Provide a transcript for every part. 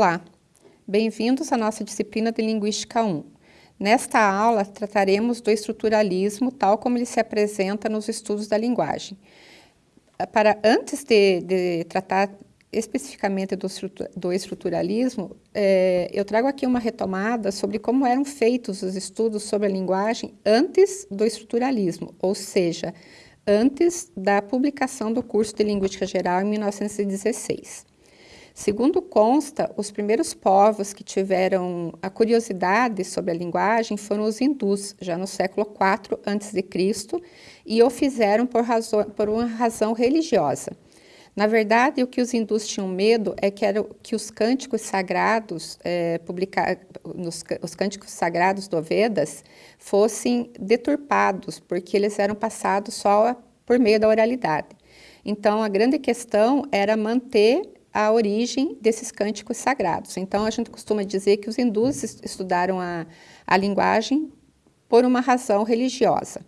Olá, bem-vindos à nossa disciplina de Linguística 1. Nesta aula, trataremos do estruturalismo tal como ele se apresenta nos estudos da linguagem. Para, antes de, de tratar especificamente do, do estruturalismo, é, eu trago aqui uma retomada sobre como eram feitos os estudos sobre a linguagem antes do estruturalismo, ou seja, antes da publicação do curso de Linguística Geral em 1916. Segundo consta, os primeiros povos que tiveram a curiosidade sobre a linguagem foram os hindus, já no século IV a.C., e o fizeram por, por uma razão religiosa. Na verdade, o que os hindus tinham medo é que, era, que os cânticos sagrados, é, publicar, nos, os cânticos sagrados do Vedas, fossem deturpados, porque eles eram passados só por meio da oralidade. Então, a grande questão era manter a origem desses cânticos sagrados. Então, a gente costuma dizer que os hindus estudaram a, a linguagem por uma razão religiosa.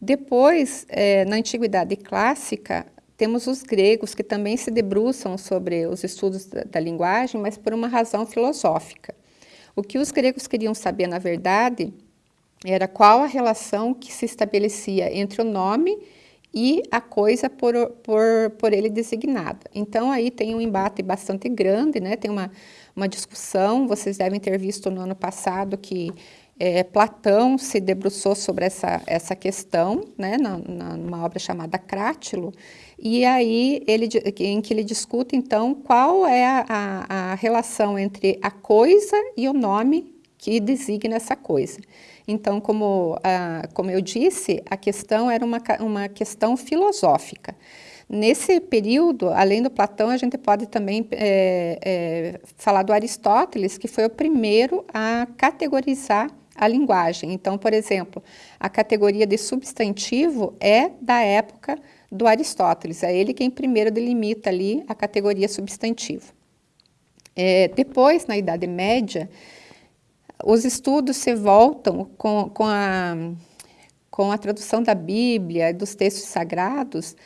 Depois, é, na Antiguidade Clássica, temos os gregos, que também se debruçam sobre os estudos da, da linguagem, mas por uma razão filosófica. O que os gregos queriam saber, na verdade, era qual a relação que se estabelecia entre o nome e a coisa por, por, por ele designada. Então, aí tem um embate bastante grande, né? tem uma, uma discussão, vocês devem ter visto no ano passado que é, Platão se debruçou sobre essa, essa questão, né, na, na, numa obra chamada Crátilo, e aí ele, em que ele discute, então, qual é a, a, a relação entre a coisa e o nome que designa essa coisa. Então, como, como eu disse, a questão era uma, uma questão filosófica. Nesse período, além do Platão, a gente pode também é, é, falar do Aristóteles, que foi o primeiro a categorizar a linguagem. Então, por exemplo, a categoria de substantivo é da época do Aristóteles, é ele quem primeiro delimita ali a categoria substantivo. É, depois, na Idade Média, os estudos se voltam com, com, a, com a tradução da Bíblia, dos textos sagrados,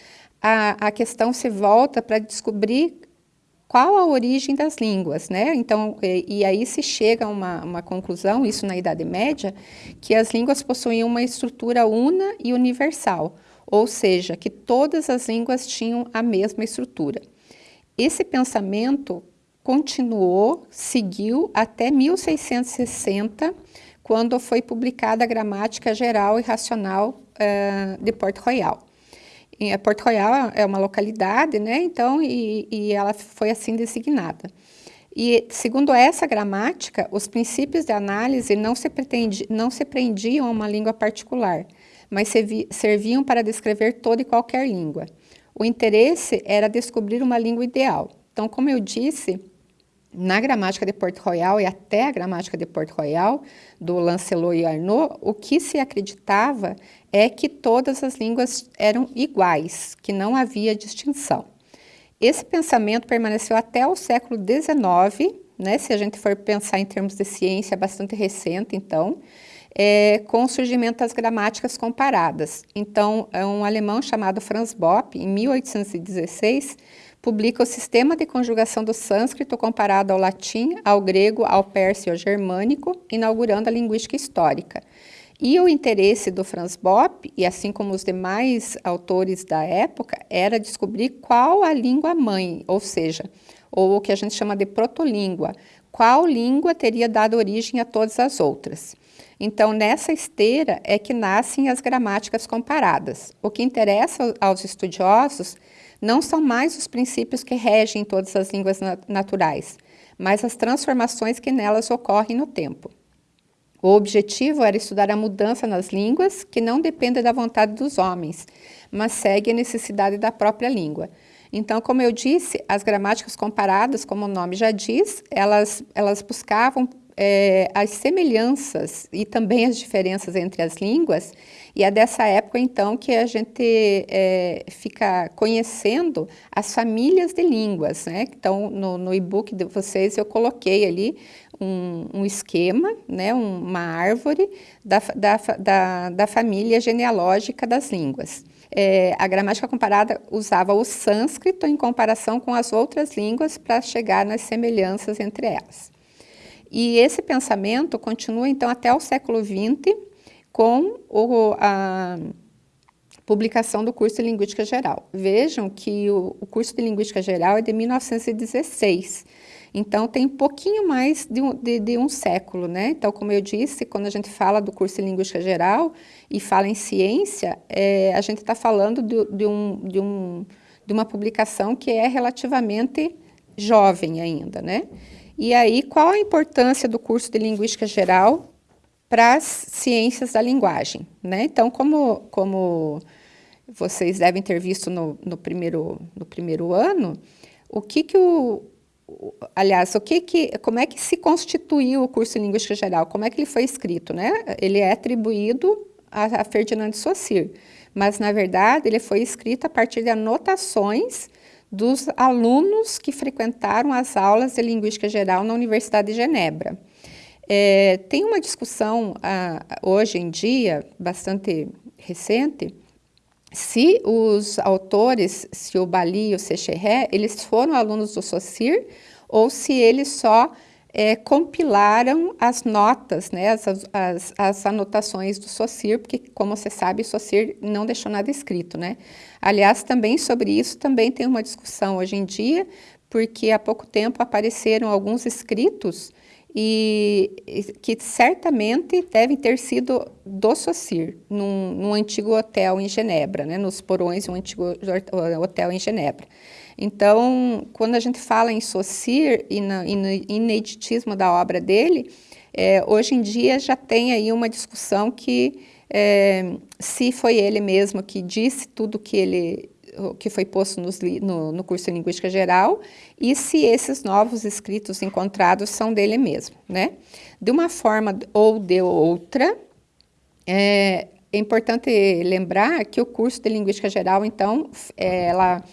a, a questão se volta para descobrir qual a origem das línguas, né? Então, e, e, aí se chega a uma, uma conclusão, isso na Idade Média, que as línguas possuíam uma estrutura una e universal, ou seja, que todas as línguas tinham a mesma estrutura. Esse pensamento continuou, seguiu até 1660, quando foi publicada a Gramática Geral e Racional uh, de Porto Royal. E a Porto Royal é uma localidade, né? Então, e, e ela foi assim designada. E, segundo essa gramática, os princípios de análise não se, não se prendiam a uma língua particular, mas serviam para descrever toda e qualquer língua. O interesse era descobrir uma língua ideal. Então, como eu disse, na gramática de Port Royal e até a gramática de Port Royal, do Lancelot e Arnaud, o que se acreditava é que todas as línguas eram iguais, que não havia distinção. Esse pensamento permaneceu até o século XIX, né, se a gente for pensar em termos de ciência, bastante recente, então, é, com o surgimento das gramáticas comparadas. Então, é um alemão chamado Franz Bopp, em 1816, publica o sistema de conjugação do sânscrito comparado ao latim, ao grego, ao persa e ao germânico, inaugurando a linguística histórica. E o interesse do Franz Bopp, e assim como os demais autores da época, era descobrir qual a língua mãe, ou seja, ou o que a gente chama de protolíngua, qual língua teria dado origem a todas as outras. Então, nessa esteira é que nascem as gramáticas comparadas. O que interessa aos estudiosos não são mais os princípios que regem todas as línguas naturais, mas as transformações que nelas ocorrem no tempo. O objetivo era estudar a mudança nas línguas, que não depende da vontade dos homens, mas segue a necessidade da própria língua. Então, como eu disse, as gramáticas comparadas, como o nome já diz, elas, elas buscavam é, as semelhanças e também as diferenças entre as línguas, e é dessa época, então, que a gente é, fica conhecendo as famílias de línguas, né? Então, no, no e-book de vocês, eu coloquei ali um, um esquema, né? uma árvore da, da, da, da família genealógica das línguas. é, a gramática comparada usava o sânscrito em comparação com as outras línguas para chegar nas semelhanças entre elas. E esse pensamento continua, então, até o século XX, com o, a publicação do curso de Linguística Geral. Vejam que o, o curso de Linguística Geral é de 1916, então, tem pouquinho mais de um, de, de um, século, né? Então, como eu disse, quando a gente fala do curso de Linguística Geral e fala em ciência, é, a gente está falando de, um, um, de uma publicação que é relativamente jovem ainda, né? E aí, qual a importância do curso de Linguística Geral para as ciências da linguagem, né? Então, como, como vocês devem ter visto no, no, primeiro, no primeiro ano, o que, que o, aliás, o que que, como é que se constituiu o curso de Linguística Geral? Como é que ele foi escrito, né? Ele é atribuído a, a Ferdinand de Saussure, mas, na verdade, ele foi escrito a partir de anotações dos alunos que frequentaram as aulas de Linguística Geral na Universidade de Genebra. É, tem uma discussão, ah, hoje em dia, bastante recente, se os autores, se o Bali e o Secheré, eles foram alunos do Saussure ou se eles só é, compilaram as notas, né, as, as, as, anotações do Saussure, porque, como você sabe, Saussure não deixou nada escrito, né? Aliás, também sobre isso também tem uma discussão hoje em dia, porque há pouco tempo apareceram alguns escritos e que certamente devem ter sido do Saussure, num, num, antigo hotel em Genebra, né, nos porões de um antigo hotel em Genebra. Então, quando a gente fala em Saussure e, e no ineditismo da obra dele, é, hoje em dia já tem aí uma discussão que é, se foi ele mesmo que disse tudo que ele que foi posto nos, no, no, curso de Linguística Geral e se esses novos escritos encontrados são dele mesmo, né? De uma forma ou de outra, é, é importante lembrar que o curso de Linguística Geral, então, é, ela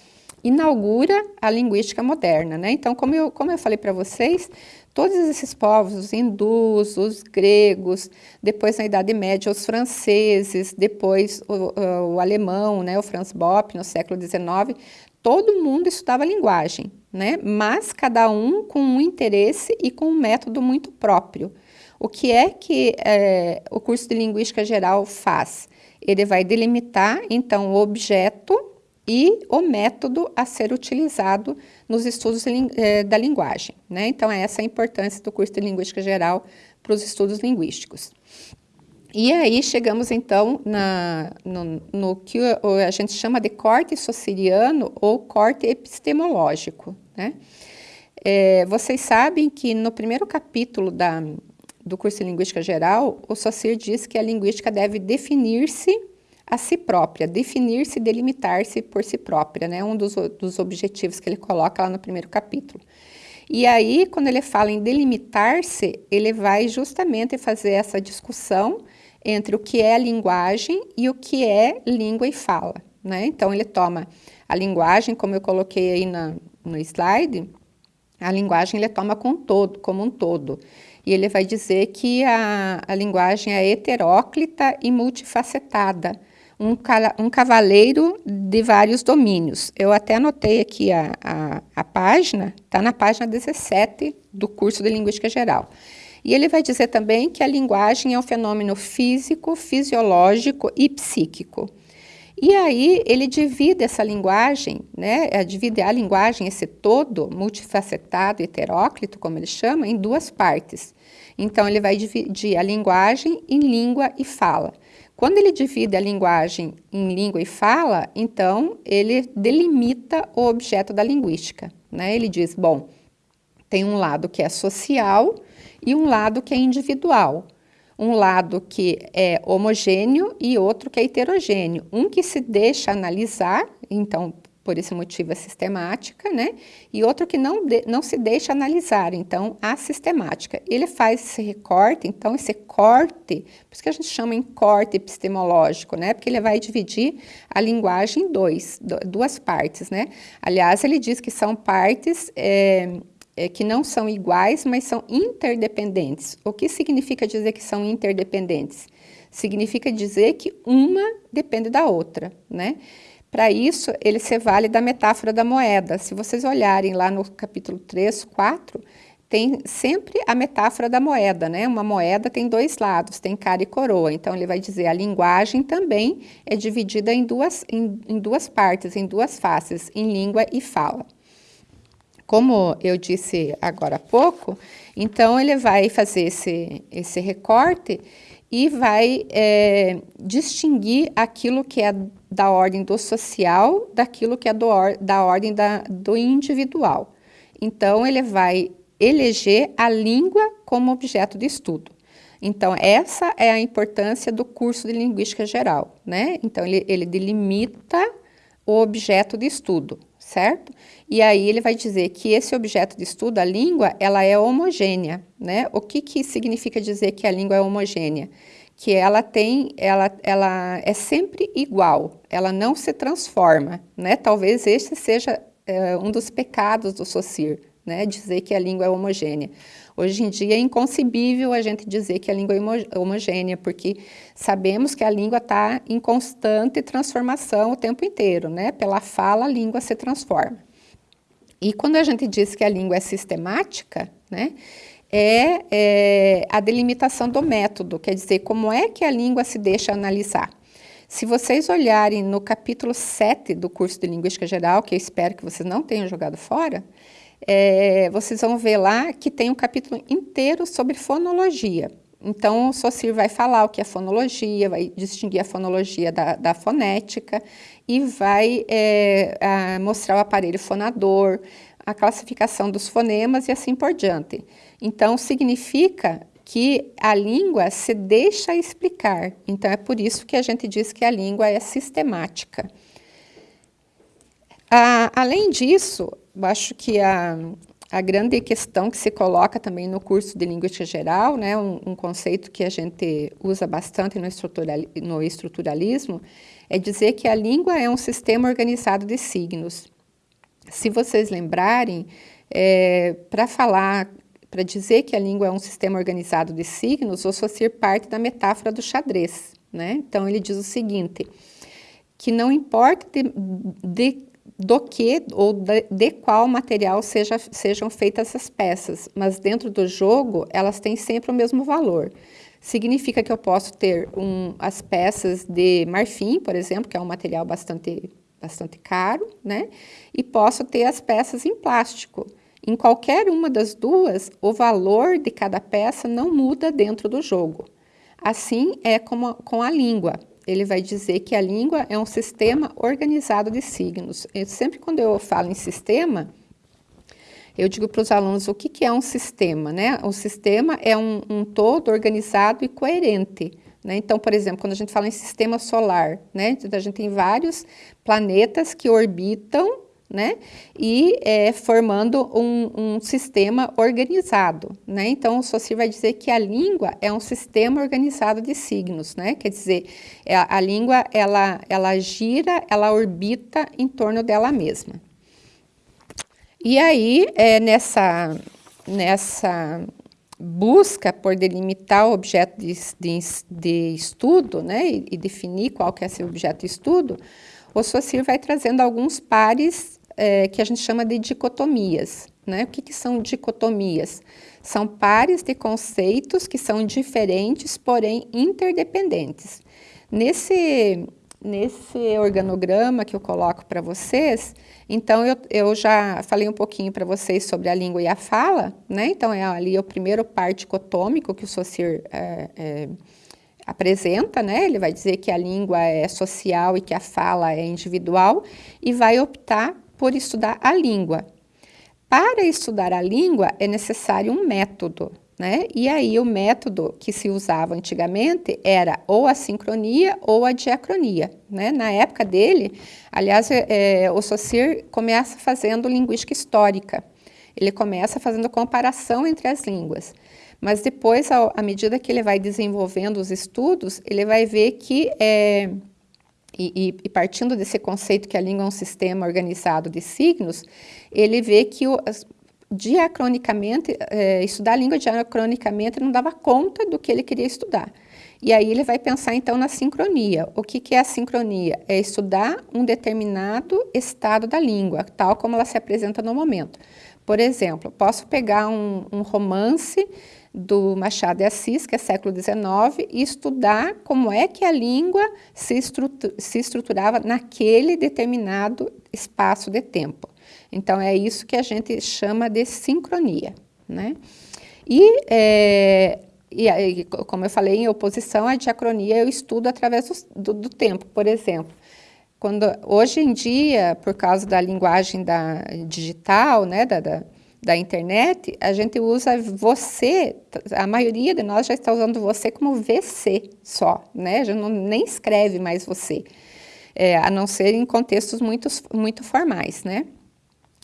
inaugura a linguística moderna, né? Então, como eu, como eu falei para vocês, Todos esses povos, os hindus, os gregos, depois na Idade Média os franceses, depois o, o alemão, né, o Franz Bopp no século XIX, todo mundo estudava linguagem, né, mas cada um com um interesse e com um método muito próprio. O que é que é, o curso de Linguística Geral faz? Ele vai delimitar, então, o objeto e o método a ser utilizado nos estudos eh, da linguagem. Né? Então, é essa a importância do curso de Linguística Geral para os estudos linguísticos. E aí chegamos, então, na, no, no, que a gente chama de corte sociriano ou corte epistemológico. Né? É, vocês sabem que no primeiro capítulo da, do curso de Linguística Geral, o Saussure diz que a linguística deve definir-se a si própria, definir-se, delimitar-se por si própria, né? Um dos, dos objetivos que ele coloca lá no primeiro capítulo. E aí, quando ele fala em delimitar-se, ele vai justamente fazer essa discussão entre o que é linguagem e o que é língua e fala, né? Então, ele toma a linguagem, como eu coloquei aí na, no slide, a linguagem ele toma com todo, como um todo. E ele vai dizer que a, a linguagem é heteróclita e multifacetada, um, um cavaleiro de vários domínios. Eu até anotei aqui a, a, a página, está na página 17 do curso de Linguística Geral. E ele vai dizer também que a linguagem é um fenômeno físico, fisiológico e psíquico. E aí ele divide essa linguagem, né, é, divide a linguagem, esse todo multifacetado, heteróclito, como ele chama, em duas partes. Então ele vai dividir a linguagem em língua e fala. Quando ele divide a linguagem em língua e fala, então ele delimita o objeto da linguística. Né? Ele diz, bom, tem um lado que é social e um lado que é individual. Um lado que é homogêneo e outro que é heterogêneo. Um que se deixa analisar, então por esse motivo é sistemática, né? E outro que não, de, não se deixa analisar, então a sistemática. Ele faz esse recorte, então esse corte, por isso que a gente chama em corte epistemológico, né? Porque ele vai dividir a linguagem em dois, duas partes, né? Aliás, ele diz que são partes é, é, que não são iguais, mas são interdependentes. O que significa dizer que são interdependentes? Significa dizer que uma depende da outra, né? Para isso, ele se vale da metáfora da moeda. Se vocês olharem lá no capítulo 3, 4, tem sempre a metáfora da moeda, né? Uma moeda tem dois lados, tem cara e coroa. Então, ele vai dizer a linguagem também é dividida em duas, em, em duas partes, em duas faces, em língua e fala. Como eu disse agora há pouco, então ele vai fazer esse, esse recorte e vai é, distinguir aquilo que é da ordem do social daquilo que é do, da ordem da, do individual. Então, ele vai eleger a língua como objeto de estudo. Então, essa é a importância do curso de Linguística Geral, né? Então, ele, ele delimita o objeto de estudo, certo? E aí ele vai dizer que esse objeto de estudo, a língua, ela é homogênea, né? O que, que significa dizer que a língua é homogênea? Que ela tem, ela, ela é sempre igual, ela não se transforma, né? Talvez esse seja é, um dos pecados do Saussure, né, dizer que a língua é homogênea. Hoje em dia é inconcebível a gente dizer que a língua é homogênea, porque sabemos que a língua está em constante transformação o tempo inteiro, né? Pela fala, a língua se transforma. E quando a gente diz que a língua é sistemática, né? É, é a delimitação do método, quer dizer, como é que a língua se deixa analisar. Se vocês olharem no capítulo 7 do curso de Linguística Geral, que eu espero que vocês não tenham jogado fora, é, vocês vão ver lá que tem um capítulo inteiro sobre fonologia. Então, o Saussure vai falar o que é fonologia, vai distinguir a fonologia da, da fonética e vai é, a, mostrar o aparelho fonador, a classificação dos fonemas e assim por diante. Então, significa que a língua se deixa explicar. Então, é por isso que a gente diz que a língua é sistemática. Ah, além disso, eu acho que a, a grande questão que se coloca também no curso de Linguística Geral, né, um, um conceito que a gente usa bastante no, estrutural, no estruturalismo, é dizer que a língua é um sistema organizado de signos. Se vocês lembrarem, é, para falar, para dizer que a língua é um sistema organizado de signos, o Saussure parte da metáfora do xadrez. Né? Então, ele diz o seguinte, que não importa de, de do que ou de, qual material seja, sejam feitas essas peças, mas dentro do jogo elas têm sempre o mesmo valor. Significa que eu posso ter um, as peças de marfim, por exemplo, que é um material bastante, bastante caro, né? E posso ter as peças em plástico. Em qualquer uma das duas, o valor de cada peça não muda dentro do jogo. Assim é como com a língua ele vai dizer que a língua é um sistema organizado de signos. Eu, sempre quando eu falo em sistema, eu digo para os alunos o que, que é um sistema, né? O sistema é um, um todo organizado e coerente. Né? Então, por exemplo, quando a gente fala em sistema solar, né? a gente tem vários planetas que orbitam né? E é, formando um, um, sistema organizado, né? Então, o Saussure vai dizer que a língua é um sistema organizado de signos, né? Quer dizer, a, é, a língua, ela, ela gira, ela orbita em torno dela mesma. E aí, é, nessa, nessa busca por delimitar o objeto de, de, de estudo, né? E, e, definir qual que é esse objeto de estudo, o Saussure vai trazendo alguns pares é, que a gente chama de dicotomias. Né? O que, que são dicotomias? São pares de conceitos que são diferentes, porém interdependentes. Nesse, nesse organograma que eu coloco para vocês, então eu, eu já falei um pouquinho para vocês sobre a língua e a fala, né? Então é ali o primeiro par dicotômico que o Saussure é, é, apresenta, né? Ele vai dizer que a língua é social e que a fala é individual e vai optar por estudar a língua. Para estudar a língua é necessário um método, né? E aí o método que se usava antigamente era ou a sincronia ou a diacronia, né? Na época dele, aliás, é, o Saussure começa fazendo linguística histórica. Ele começa fazendo comparação entre as línguas. Mas depois, à medida que ele vai desenvolvendo os estudos, ele vai ver que é, e, e, partindo desse conceito que a língua é um sistema organizado de signos, ele vê que o, diacronicamente, é, estudar a língua diacronicamente não dava conta do que ele queria estudar. E aí ele vai pensar então na sincronia. O que, que é a sincronia? É estudar um determinado estado da língua, tal como ela se apresenta no momento. Por exemplo, posso pegar um, um romance do Machado de Assis, que é século XIX, e estudar como é que a língua se, se estruturava naquele determinado espaço de tempo. Então, é isso que a gente chama de sincronia. Né? E é, e, como eu falei, em oposição à diacronia, eu estudo através do, do, do tempo, por exemplo. Quando, hoje em dia, por causa da linguagem da, digital, né, da, da, da internet, a gente usa você, a maioria de nós já está usando você como VC só, né? Já não, nem escreve mais você, é, a não ser em contextos muito, muito formais, né?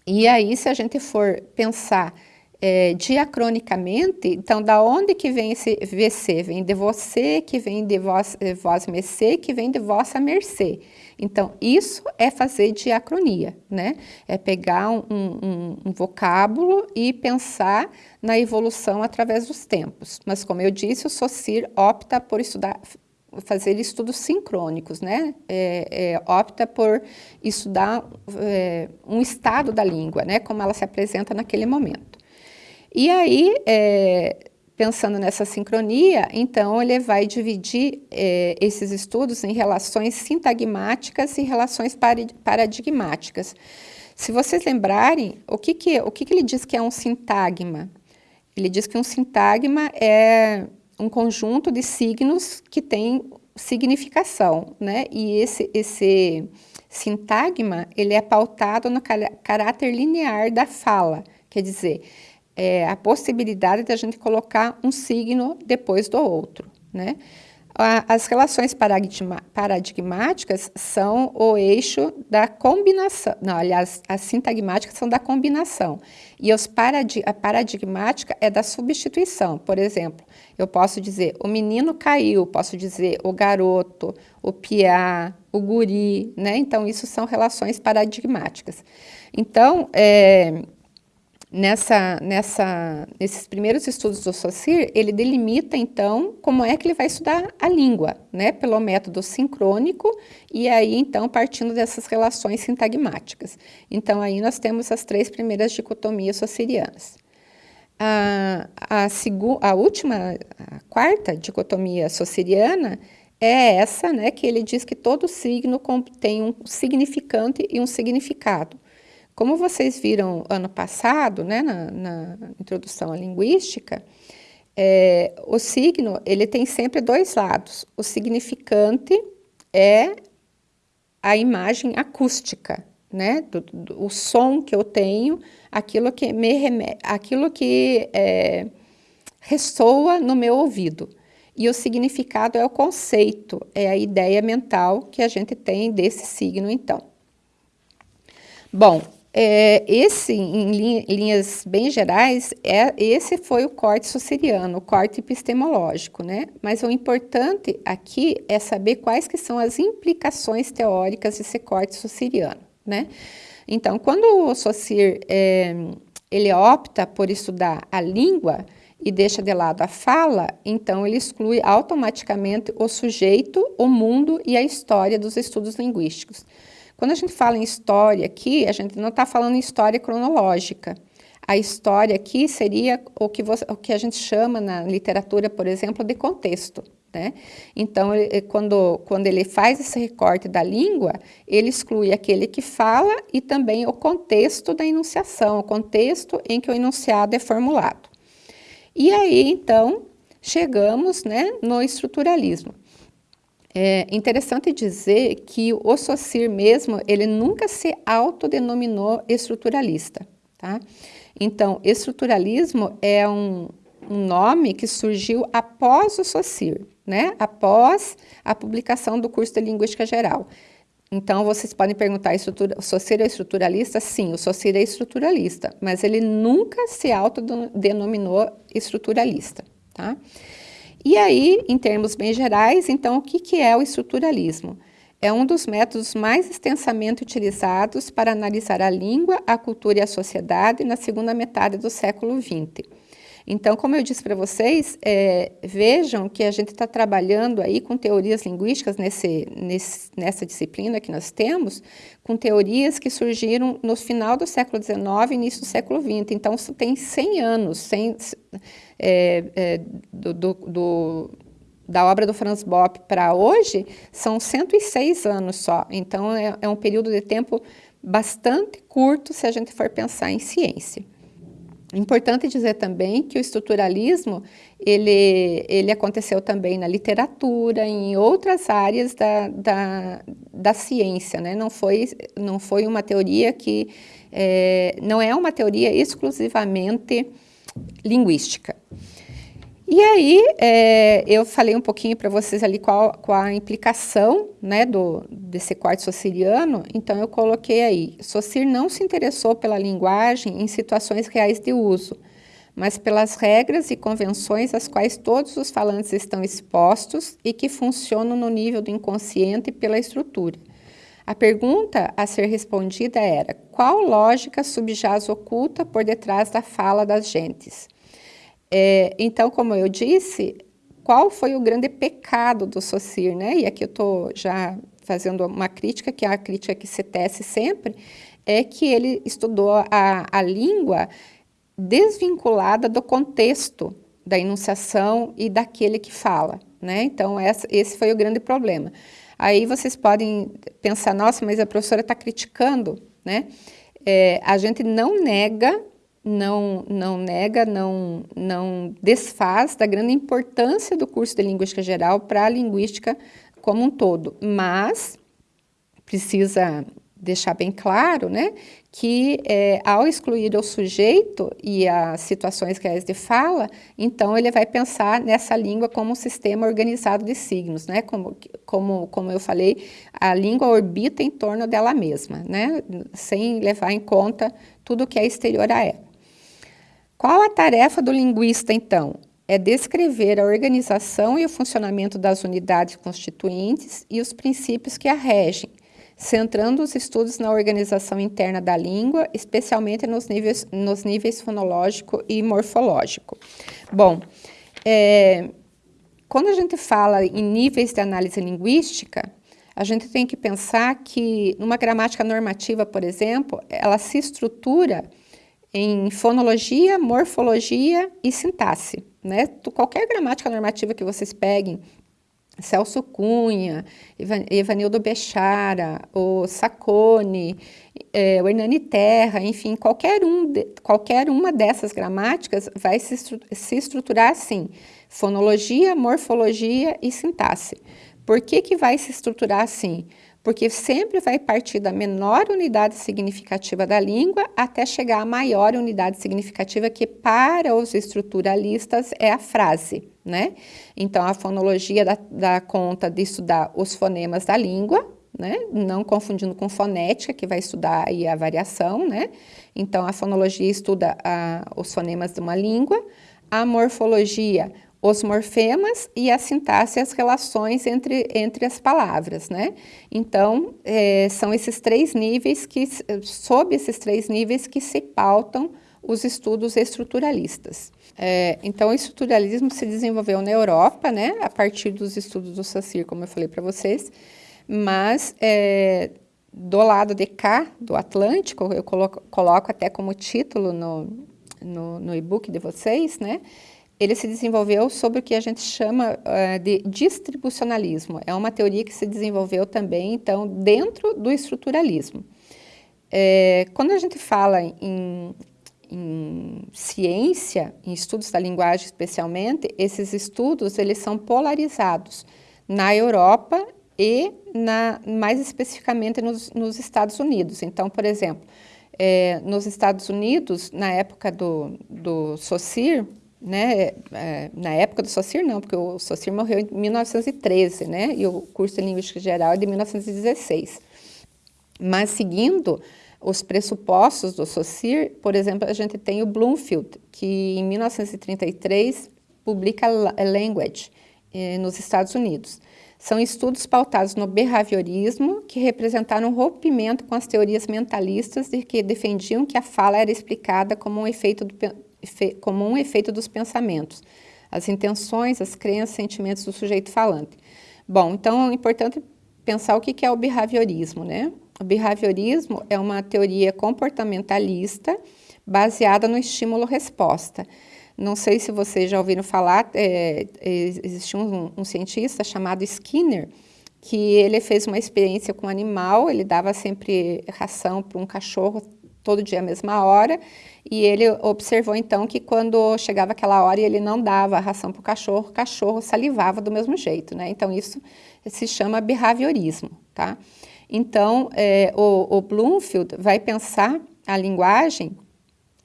E aí, se a gente for pensar é, diacronicamente, então da onde que vem esse VC? Vem de você, que vem de vós, vós mercê, que vem de vossa mercê. Então, isso é fazer diacronia, né? É pegar um, um, um vocábulo e pensar na evolução através dos tempos. Mas, como eu disse, o SOCIR opta por estudar fazer estudos sincrônicos, né? É, é, opta por estudar é, um estado da língua, né? Como ela se apresenta naquele momento. E aí, é, pensando nessa sincronia, então ele vai dividir é, esses estudos em relações sintagmáticas e relações paradigmáticas. Se vocês lembrarem, o que, que, o que, que ele diz que é um sintagma? Ele diz que um sintagma é um conjunto de signos que tem significação, né? E esse, esse sintagma, ele é pautado no caráter linear da fala, quer dizer, é, a possibilidade de a gente colocar um signo depois do outro, né? As relações paradigmáticas são o eixo da combinação, não, aliás, as sintagmáticas são da combinação, e os paradig a paradigmática é da substituição. Por exemplo, eu posso dizer o menino caiu, posso dizer o garoto, o piá, o guri, né? Então, isso são relações paradigmáticas. Então, é, nessa, nessa, nesses primeiros estudos do Saussure, ele delimita, então, como é que ele vai estudar a língua, né, pelo método sincrônico, e aí, então, partindo dessas relações sintagmáticas. Então, aí nós temos as três primeiras dicotomias saussurianas. A, a, a última, a quarta dicotomia saussuriana é essa, né, que ele diz que todo signo tem um significante e um significado. Como vocês viram ano passado, né, na, na introdução à linguística, é, o signo ele tem sempre dois lados. O significante é a imagem acústica, né, do, do, o som que eu tenho, aquilo que me remete, aquilo que é, ressoa no meu ouvido. E o significado é o conceito, é a ideia mental que a gente tem desse signo, então. Bom, é, esse, em linhas bem gerais, é, esse foi o corte suceriano, o corte epistemológico, né? Mas o importante aqui é saber quais que são as implicações teóricas desse corte suceriano, né? Então, quando o Saussure é, ele opta por estudar a língua e deixa de lado a fala, então ele exclui automaticamente o sujeito, o mundo e a história dos estudos linguísticos. Quando a gente fala em história aqui, a gente não está falando em história cronológica. A história aqui seria o que, você, o que a gente chama na literatura, por exemplo, de contexto. Né? Então, ele, quando, quando ele faz esse recorte da língua, ele exclui aquele que fala e também o contexto da enunciação, o contexto em que o enunciado é formulado. E aí, então, chegamos né, no estruturalismo. É interessante dizer que o Saussure mesmo, ele nunca se autodenominou estruturalista, tá? Então, estruturalismo é um, um nome que surgiu após o Saussure, né? Após a publicação do curso de Linguística Geral. Então, vocês podem perguntar, o Saussure é estruturalista? Sim, o Saussure é estruturalista, mas ele nunca se autodenominou estruturalista, tá? E aí, em termos bem gerais, então, o que, que é o estruturalismo? É um dos métodos mais extensamente utilizados para analisar a língua, a cultura e a sociedade na segunda metade do século XX. Então, como eu disse para vocês, é, vejam que a gente está trabalhando aí com teorias linguísticas nesse, nesse, nessa disciplina que nós temos, com teorias que surgiram no final do século XIX e início do século XX. Então, tem 100 anos, 100, é, é, do, do, do da obra do Franz Bopp para hoje são 106 anos só. Então, é, é um período de tempo bastante curto se a gente for pensar em ciência. Importante dizer também que o estruturalismo, ele, ele aconteceu também na literatura, em outras áreas da, da, da ciência, né? não, foi, não foi uma teoria que, é, não é uma teoria exclusivamente linguística. E aí, é, eu falei um pouquinho para vocês ali qual, qual a implicação né, do, desse quarto sociriano, então eu coloquei aí, Socir não se interessou pela linguagem em situações reais de uso, mas pelas regras e convenções às quais todos os falantes estão expostos e que funcionam no nível do inconsciente pela estrutura. A pergunta a ser respondida era, qual lógica subjaz oculta por detrás da fala das gentes? É, então, como eu disse, qual foi o grande pecado do Socir, né? E aqui eu estou já fazendo uma crítica, que é a crítica que se tece sempre, é que ele estudou a, a língua desvinculada do contexto da enunciação e daquele que fala, né? Então, essa, esse foi o grande problema. Aí vocês podem pensar, nossa, mas a professora está criticando, né? É, a gente não nega não, não nega, não, não desfaz da grande importância do curso de Linguística Geral para a linguística como um todo, mas precisa deixar bem claro, né, que é, ao excluir o sujeito e as situações que a ESD fala, então ele vai pensar nessa língua como um sistema organizado de signos, né, como, como, como eu falei, a língua orbita em torno dela mesma, né, sem levar em conta tudo que é exterior a ela. Qual a tarefa do linguista, então? É descrever a organização e o funcionamento das unidades constituintes e os princípios que a regem, centrando os estudos na organização interna da língua, especialmente nos níveis, nos níveis fonológico e morfológico. Bom, é, quando a gente fala em níveis de análise linguística, a gente tem que pensar que numa gramática normativa, por exemplo, ela se estrutura em fonologia, morfologia e sintaxe. Né? Qualquer gramática normativa que vocês peguem, Celso Cunha, Evanildo Bechara, o Sacone, é, o Hernani Terra, enfim, qualquer, um de, qualquer uma dessas gramáticas vai se, se estruturar assim, fonologia, morfologia e sintaxe. Por que, que vai se estruturar assim? Porque sempre vai partir da menor unidade significativa da língua até chegar à maior unidade significativa, que para os estruturalistas é a frase, né? Então, a fonologia dá, dá conta de estudar os fonemas da língua, né? Não confundindo com fonética, que vai estudar aí a variação, né? Então, a fonologia estuda a, os fonemas de uma língua, a morfologia, os morfemas e a sintaxe, as relações entre, entre as palavras, né? Então, é, são esses três níveis que, sob esses três níveis que se pautam os estudos estruturalistas. É, então, o estruturalismo se desenvolveu na Europa, né, a partir dos estudos do Sassir, como eu falei para vocês, mas é, do lado de cá, do Atlântico, eu coloco, coloco até como título no, no, no e-book de vocês, né, ele se desenvolveu sobre o que a gente chama uh, de distribucionalismo. É uma teoria que se desenvolveu também, então, dentro do estruturalismo. É, quando a gente fala em, em, ciência, em estudos da linguagem especialmente, esses estudos eles são polarizados na Europa e na, mais especificamente nos, nos Estados Unidos. Então, por exemplo, é, nos Estados Unidos, na época do, do Saussure, né, é, na época do Socir não, porque o Socir morreu em 1913, né, e o curso de Linguística Geral é de 1916. Mas seguindo os pressupostos do Socir, por exemplo, a gente tem o Bloomfield, que em 1933 publica Language eh, nos Estados Unidos. São estudos pautados no behaviorismo que representaram um rompimento com as teorias mentalistas de que defendiam que a fala era explicada como um efeito do, como um efeito dos pensamentos, as intenções, as crenças, sentimentos do sujeito falante. Bom, então é importante pensar o que é o behaviorismo, né? O behaviorismo é uma teoria comportamentalista baseada no estímulo-resposta. Não sei se vocês já ouviram falar, é, um, um cientista chamado Skinner, que ele fez uma experiência com um animal, ele dava sempre ração para um cachorro todo dia à mesma hora, e ele observou então que quando chegava aquela hora e ele não dava a ração para o cachorro, o cachorro salivava do mesmo jeito, né? Então isso se chama behaviorismo, tá? Então é, o, o Bloomfield vai pensar a linguagem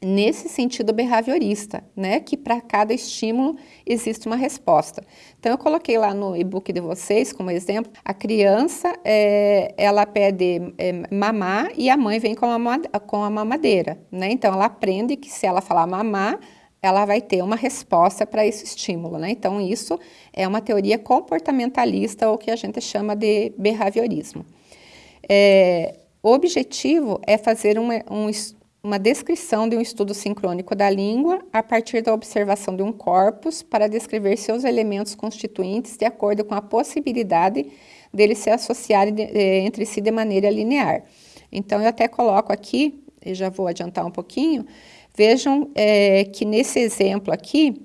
nesse sentido behaviorista, né? Que para cada estímulo existe uma resposta. Então, eu coloquei lá no e-book de vocês, como exemplo, a criança, é, ela pede é, mamar e a mãe vem com a, com a mamadeira, né? Então, ela aprende que se ela falar mamar, ela vai ter uma resposta para esse estímulo, né? Então, isso é uma teoria comportamentalista, ou que a gente chama de behaviorismo. É, o objetivo é fazer um, um, uma descrição de um estudo sincrônico da língua a partir da observação de um corpus para descrever seus elementos constituintes de acordo com a possibilidade deles se associarem de, eh, entre si de maneira linear. Então, eu até coloco aqui, e já vou adiantar um pouquinho, vejam é, que nesse exemplo aqui,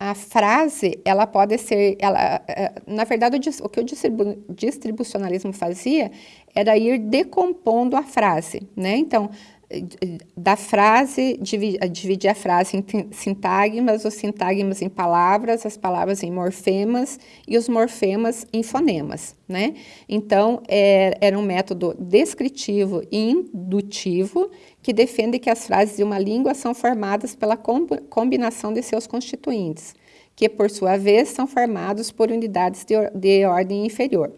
a frase, ela pode ser, ela, é, na verdade, o que o distribucionalismo fazia era ir decompondo a frase, né? Então, da frase, dividir a frase em sintagmas, os sintagmas em palavras, as palavras em morfemas e os morfemas em fonemas, né? Então, é, era um método descritivo e indutivo que defende que as frases de uma língua são formadas pela combinação de seus constituintes, que, por sua vez, são formados por unidades de, de ordem inferior.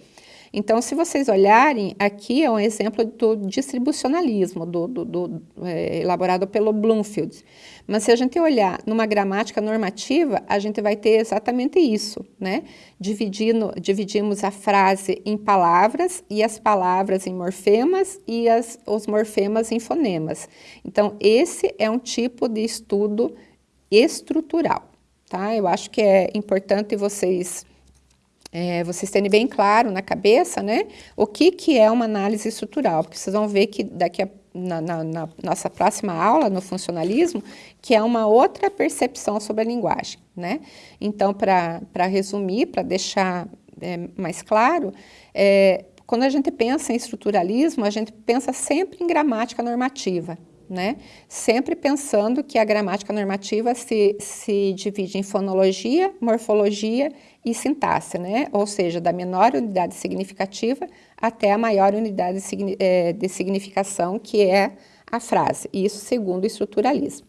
Então, se vocês olharem, aqui é um exemplo do distribucionalismo, do, do, do é, elaborado pelo Bloomfield. Mas se a gente olhar numa gramática normativa, a gente vai ter exatamente isso, né? Dividindo, dividimos a frase em palavras e as palavras em morfemas e as, os morfemas em fonemas. Então, esse é um tipo de estudo estrutural, tá? Eu acho que é importante vocês é, vocês terem bem claro na cabeça, né, o que, que é uma análise estrutural, porque vocês vão ver que daqui a, na, na, na nossa próxima aula, no funcionalismo, que é uma outra percepção sobre a linguagem, né. Então, para resumir, para deixar é, mais claro, é, quando a gente pensa em estruturalismo, a gente pensa sempre em gramática normativa, né? Sempre pensando que a gramática normativa se, se divide em fonologia, morfologia e sintaxe, né? Ou seja, da menor unidade significativa até a maior unidade eh, de significação, que é a frase. Isso segundo o estruturalismo.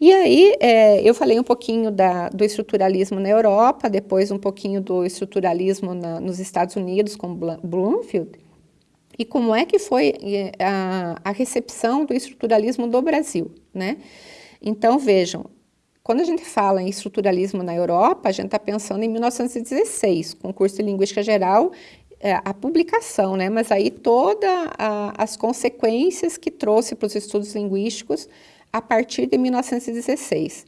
E aí, é, eu falei um pouquinho da, do estruturalismo na Europa, depois um pouquinho do estruturalismo na, nos Estados Unidos com Bloomfield, e como é que foi a, a recepção do estruturalismo do Brasil, né? Então, vejam, quando a gente fala em estruturalismo na Europa, a gente está pensando em 1916, com o curso de Linguística Geral, é, a publicação, né? Mas aí todas as consequências que trouxe para os estudos linguísticos a partir de 1916.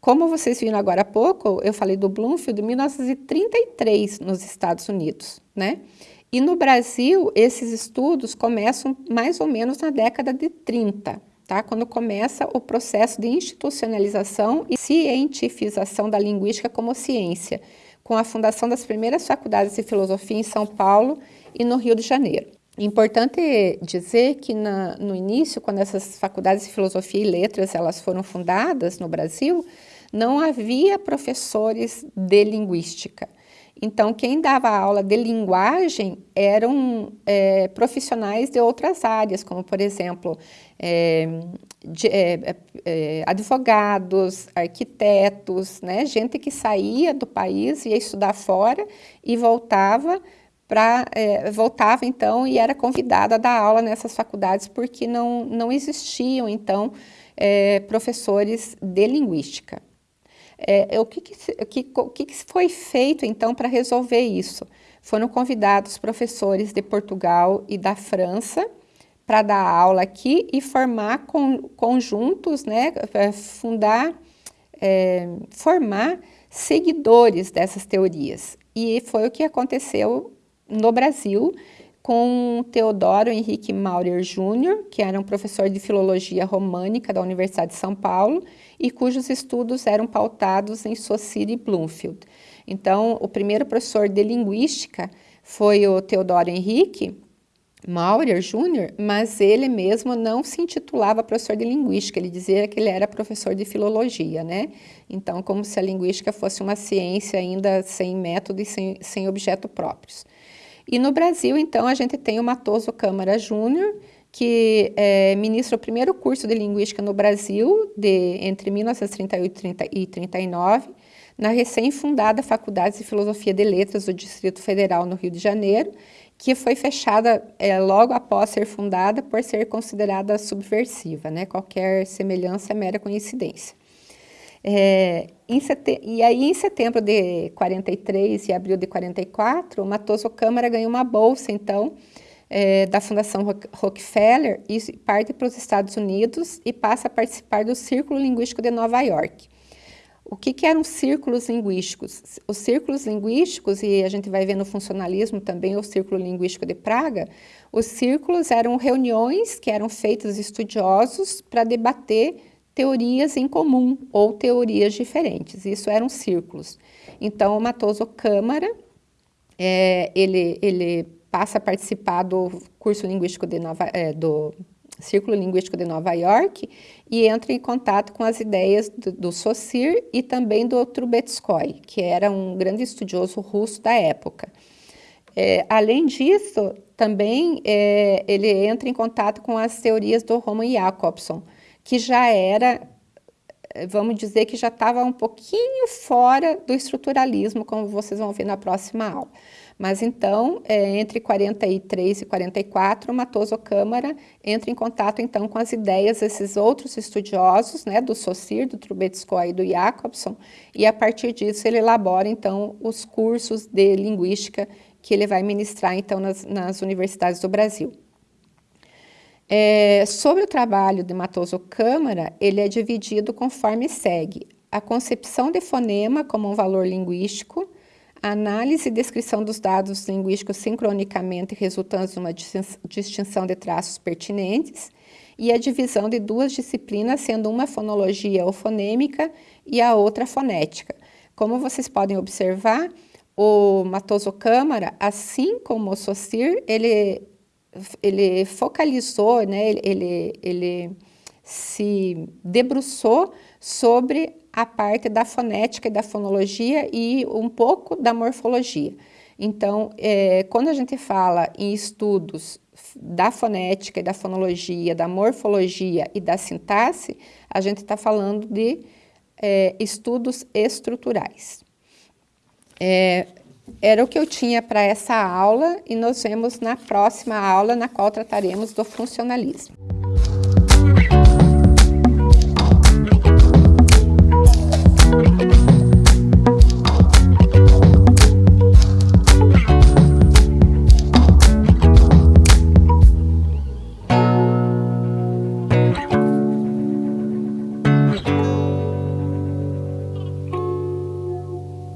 Como vocês viram agora há pouco, eu falei do Bloomfield de 1933 nos Estados Unidos, né? E no Brasil, esses estudos começam mais ou menos na década de 30, tá? quando começa o processo de institucionalização e cientifização da linguística como ciência, com a fundação das primeiras faculdades de filosofia em São Paulo e no Rio de Janeiro. Importante dizer que na, no início, quando essas faculdades de filosofia e letras elas foram fundadas no Brasil, não havia professores de linguística. Então, quem dava aula de linguagem eram é, profissionais de outras áreas, como, por exemplo, é, de, é, é, advogados, arquitetos, né? gente que saía do país, ia estudar fora e voltava para é, voltava então e era convidada a dar aula nessas faculdades porque não, não existiam então é, professores de linguística. É, o que, que, o que, que foi feito, então, para resolver isso? Foram convidados professores de Portugal e da França para dar aula aqui e formar com, conjuntos, né, é, fundar, é, formar seguidores dessas teorias. E foi o que aconteceu no Brasil com Teodoro Henrique Maurer Júnior, que era um professor de filologia românica da Universidade de São Paulo e cujos estudos eram pautados em Saussure e Bloomfield. Então, o primeiro professor de linguística foi o Teodoro Henrique, Maurer Júnior, mas ele mesmo não se intitulava professor de linguística, ele dizia que ele era professor de filologia, né? Então, como se a linguística fosse uma ciência ainda sem método e sem, sem objeto próprios. E no Brasil, então, a gente tem o Matoso Câmara Júnior, que é, ministra o primeiro curso de linguística no Brasil, de, entre 1938 e 1939, na recém-fundada Faculdade de Filosofia de Letras do Distrito Federal, no Rio de Janeiro, que foi fechada é, logo após ser fundada por ser considerada subversiva, né? Qualquer semelhança é mera coincidência. É, e aí, em setembro de 43 e abril de 44, o Matoso Câmara ganhou uma bolsa, então, é, da Fundação Rockefeller e parte para os Estados Unidos e passa a participar do Círculo Linguístico de Nova York. O que, que, eram círculos linguísticos? Os círculos linguísticos, e a gente vai ver no funcionalismo também o Círculo Linguístico de Praga, os círculos eram reuniões que eram feitas estudiosos para debater teorias em comum ou teorias diferentes. Isso eram círculos. Então, o Matoso Câmara, é, ele, ele passa a participar do curso linguístico de Nova, é, do Círculo Linguístico de Nova York e entra em contato com as ideias do, do Saussure e também do Trubetskoy, que era um grande estudioso russo da época. É, além disso, também é, ele entra em contato com as teorias do Roman Jakobson, que já era, vamos dizer que já estava um pouquinho fora do estruturalismo, como vocês vão ver na próxima aula. Mas então, é, entre 43 e 44, Matoso Câmara entra em contato então com as ideias desses outros estudiosos, né, do Saussure, do Trubetskoy e do Jacobson, e a partir disso ele elabora então os cursos de linguística que ele vai ministrar então nas, nas universidades do Brasil. É, sobre o trabalho de Matoso Câmara, ele é dividido conforme segue. A concepção de fonema como um valor linguístico, análise e descrição dos dados linguísticos sincronicamente resultantes de uma distinção de traços pertinentes e a divisão de duas disciplinas, sendo uma fonologia ou fonêmica e a outra fonética. Como vocês podem observar, o Matoso Câmara, assim como o Saussure, ele, ele focalizou, né, ele, ele se debruçou sobre a parte da fonética e da fonologia e um pouco da morfologia. Então, é, quando a gente fala em estudos da fonética e da fonologia, da morfologia e da sintaxe, a gente está falando de é, estudos estruturais. É, era o que eu tinha para essa aula e nos vemos na próxima aula, na qual trataremos do funcionalismo.